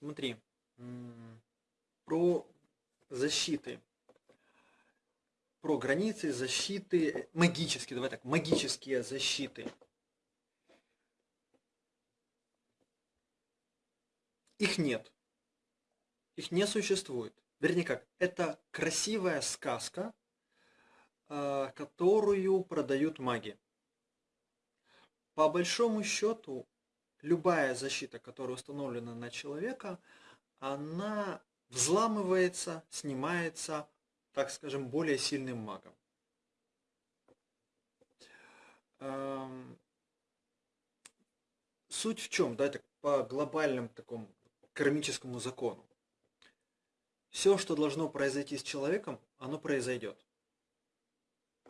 Смотри, про защиты. Про границы, защиты, магические, давай так, магические защиты. Их нет. Их не существует. Вернее как, это красивая сказка, а, которую продают маги. По большому счету, любая защита, которая установлена на человека, она взламывается, снимается, так скажем, более сильным магом. Эм, суть в чем, да, так по глобальному такому кармическому закону. Все, что должно произойти с человеком, оно произойдет.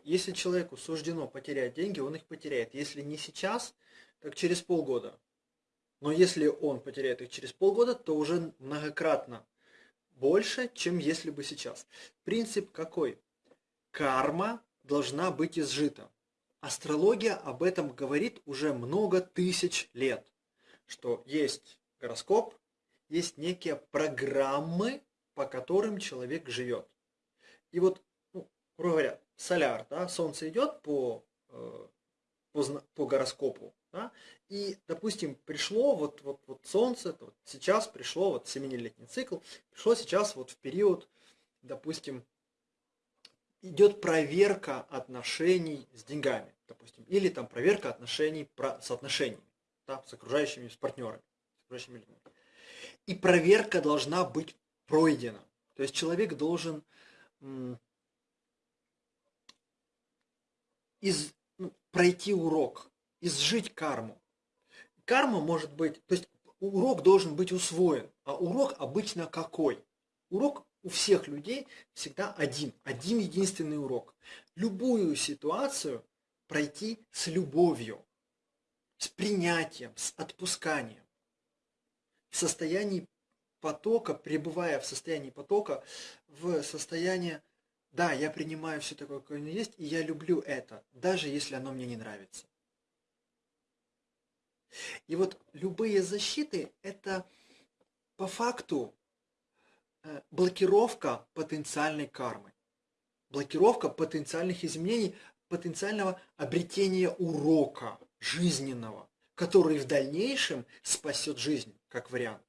Если человеку суждено потерять деньги, он их потеряет. Если не сейчас, так через полгода. Но если он потеряет их через полгода, то уже многократно больше, чем если бы сейчас. Принцип какой? Карма должна быть изжита. Астрология об этом говорит уже много тысяч лет, что есть гороскоп, есть некие программы, по которым человек живет. И вот, ну, грубо говоря, соляр, да, солнце идет по, э, по, по гороскопу, да, и, допустим, пришло вот, вот, вот солнце, вот сейчас пришло, вот семилетний цикл, пришло сейчас вот в период, допустим, идет проверка отношений с деньгами, допустим, или там проверка отношений с отношениями, да, с окружающими, с партнерами, с окружающими людьми. И проверка должна быть пройдена. То есть человек должен из, ну, пройти урок, изжить карму. Карма может быть, то есть урок должен быть усвоен, а урок обычно какой? Урок у всех людей всегда один, один единственный урок. Любую ситуацию пройти с любовью, с принятием, с отпусканием, в состоянии потока, пребывая в состоянии потока, в состояние да, я принимаю все такое, какое оно есть, и я люблю это, даже если оно мне не нравится. И вот любые защиты – это по факту э, блокировка потенциальной кармы, блокировка потенциальных изменений, потенциального обретения урока жизненного, который в дальнейшем спасет жизнь, как вариант.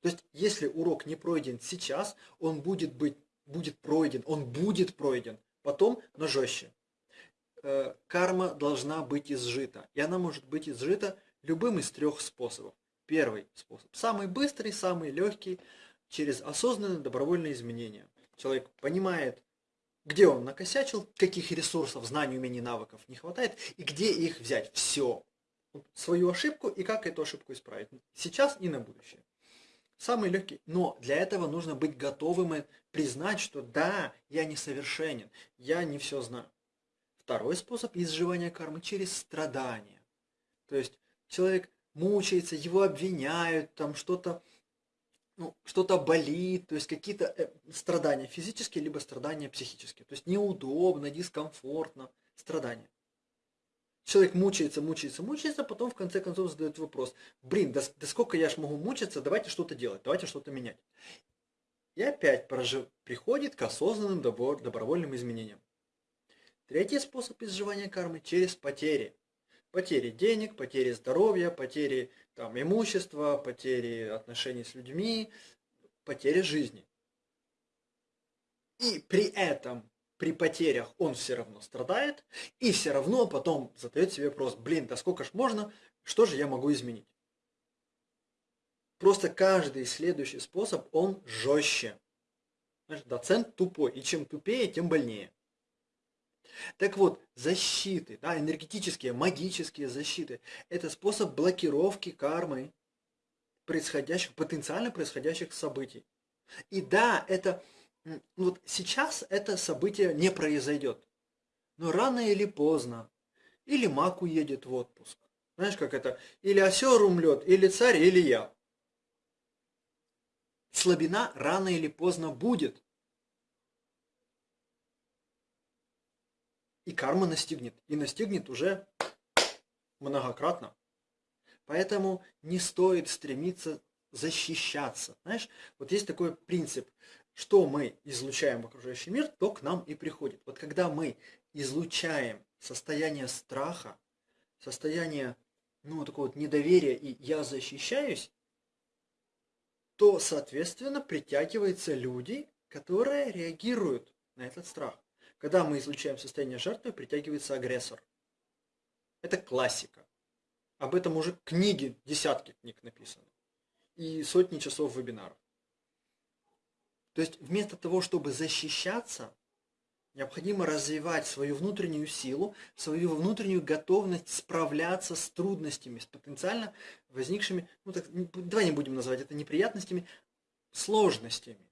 То есть, если урок не пройден сейчас, он будет быть будет пройден, он будет пройден, потом, но жестче. Э, карма должна быть изжита, и она может быть изжита любым из трех способов. Первый способ, самый быстрый, самый легкий, через осознанное добровольное изменение. Человек понимает, где он накосячил, каких ресурсов, знаний, умений, навыков не хватает, и где их взять. Все. Свою ошибку и как эту ошибку исправить. Сейчас и на будущее. Самый легкий. Но для этого нужно быть готовым и признать, что да, я несовершенен, я не все знаю. Второй способ изживания кармы через страдания. То есть человек мучается, его обвиняют, там что-то ну, что-то болит, то есть какие-то э, страдания физические, либо страдания психические. То есть неудобно, дискомфортно, страдания. Человек мучается, мучается, мучается, потом в конце концов задает вопрос, блин, да, да сколько я ж могу мучиться, давайте что-то делать, давайте что-то менять. И опять прожив... приходит к осознанным добро... добровольным изменениям. Третий способ изживания кармы через потери. Потери денег, потери здоровья, потери там, имущества, потери отношений с людьми, потери жизни. И при этом при потерях он все равно страдает, и все равно потом задает себе вопрос, блин, да сколько ж можно, что же я могу изменить? Просто каждый следующий способ, он жестче. Знаешь, доцент тупой, и чем тупее, тем больнее. Так вот, защиты, да, энергетические, магические защиты, это способ блокировки кармы происходящих, потенциально происходящих событий. И да, это ну вот сейчас это событие не произойдет. Но рано или поздно. Или маг уедет в отпуск. Знаешь, как это? Или осер умрет, или царь, или я. Слабина рано или поздно будет. И карма настигнет. И настигнет уже многократно. Поэтому не стоит стремиться защищаться. Знаешь, вот есть такой принцип, что мы излучаем в окружающий мир, то к нам и приходит. Вот когда мы излучаем состояние страха, состояние ну, такого вот недоверия и я защищаюсь, то, соответственно, притягиваются люди, которые реагируют на этот страх. Когда мы излучаем состояние жертвы, притягивается агрессор. Это классика. Об этом уже книги, десятки книг написаны. И сотни часов вебинаров. То есть вместо того, чтобы защищаться, необходимо развивать свою внутреннюю силу, свою внутреннюю готовность справляться с трудностями, с потенциально возникшими, ну так, давай не будем называть это неприятностями, сложностями.